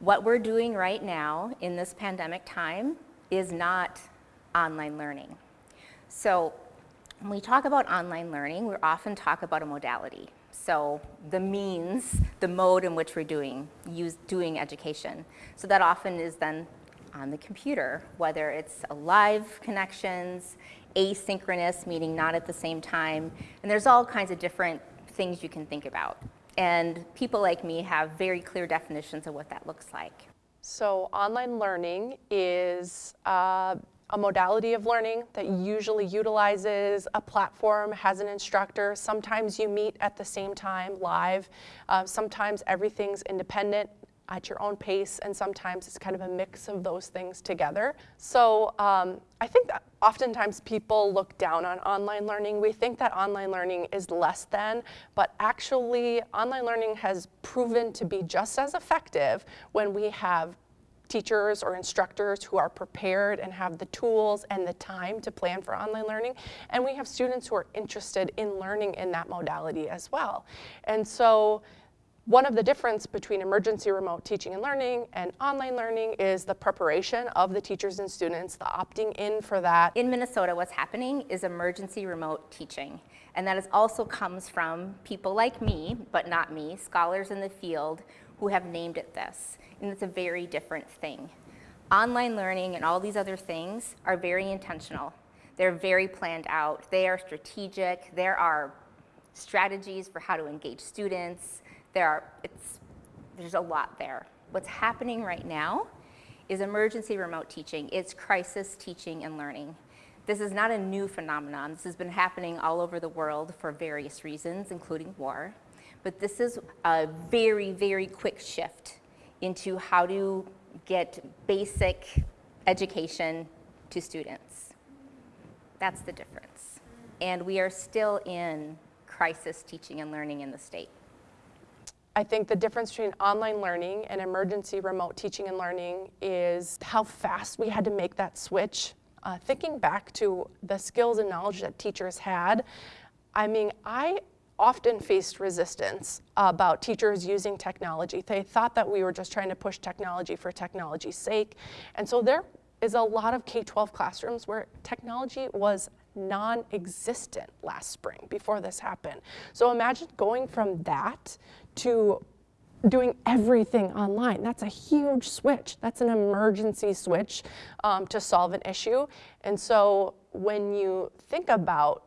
What we're doing right now in this pandemic time is not online learning. So when we talk about online learning, we often talk about a modality. So the means, the mode in which we're doing, use, doing education. So that often is then on the computer, whether it's live connections, asynchronous, meaning not at the same time, and there's all kinds of different things you can think about. And people like me have very clear definitions of what that looks like. So online learning is uh, a modality of learning that usually utilizes a platform, has an instructor. Sometimes you meet at the same time live. Uh, sometimes everything's independent at your own pace, and sometimes it's kind of a mix of those things together. So um, I think that oftentimes people look down on online learning. We think that online learning is less than, but actually online learning has proven to be just as effective when we have teachers or instructors who are prepared and have the tools and the time to plan for online learning. And we have students who are interested in learning in that modality as well. And so one of the difference between emergency remote teaching and learning and online learning is the preparation of the teachers and students, the opting in for that. In Minnesota, what's happening is emergency remote teaching. And that is also comes from people like me, but not me, scholars in the field who have named it this and it's a very different thing. Online learning and all these other things are very intentional. They're very planned out. They are strategic. There are strategies for how to engage students. There are, it's, there's a lot there. What's happening right now is emergency remote teaching. It's crisis teaching and learning. This is not a new phenomenon. This has been happening all over the world for various reasons, including war. But this is a very, very quick shift into how to get basic education to students. That's the difference. And we are still in crisis teaching and learning in the state. I think the difference between online learning and emergency remote teaching and learning is how fast we had to make that switch. Uh, thinking back to the skills and knowledge that teachers had, I mean, I often faced resistance about teachers using technology. They thought that we were just trying to push technology for technology's sake. And so there is a lot of K-12 classrooms where technology was non-existent last spring before this happened. So imagine going from that to doing everything online. That's a huge switch. That's an emergency switch um, to solve an issue. And so when you think about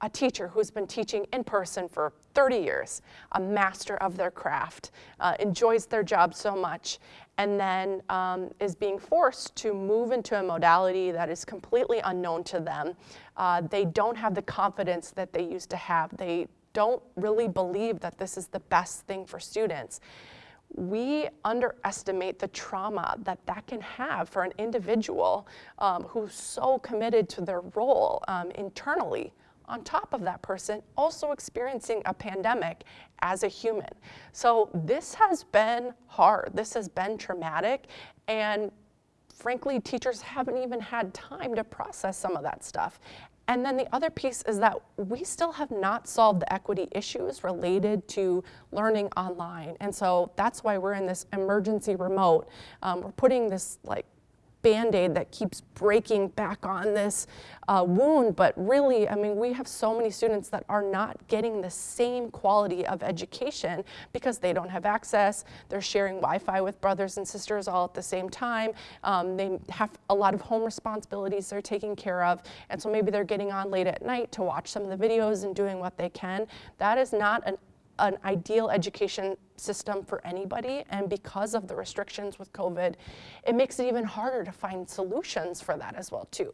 a teacher who's been teaching in person for 30 years, a master of their craft, uh, enjoys their job so much, and then um, is being forced to move into a modality that is completely unknown to them. Uh, they don't have the confidence that they used to have. They don't really believe that this is the best thing for students. We underestimate the trauma that that can have for an individual um, who's so committed to their role um, internally on top of that person also experiencing a pandemic as a human. So this has been hard. This has been traumatic. And frankly, teachers haven't even had time to process some of that stuff. And then the other piece is that we still have not solved the equity issues related to learning online. And so that's why we're in this emergency remote. Um, we're putting this like band-aid that keeps breaking back on this uh, wound, but really, I mean, we have so many students that are not getting the same quality of education because they don't have access, they're sharing Wi-Fi with brothers and sisters all at the same time, um, they have a lot of home responsibilities they're taking care of, and so maybe they're getting on late at night to watch some of the videos and doing what they can. That is not an an ideal education system for anybody. And because of the restrictions with COVID, it makes it even harder to find solutions for that as well too.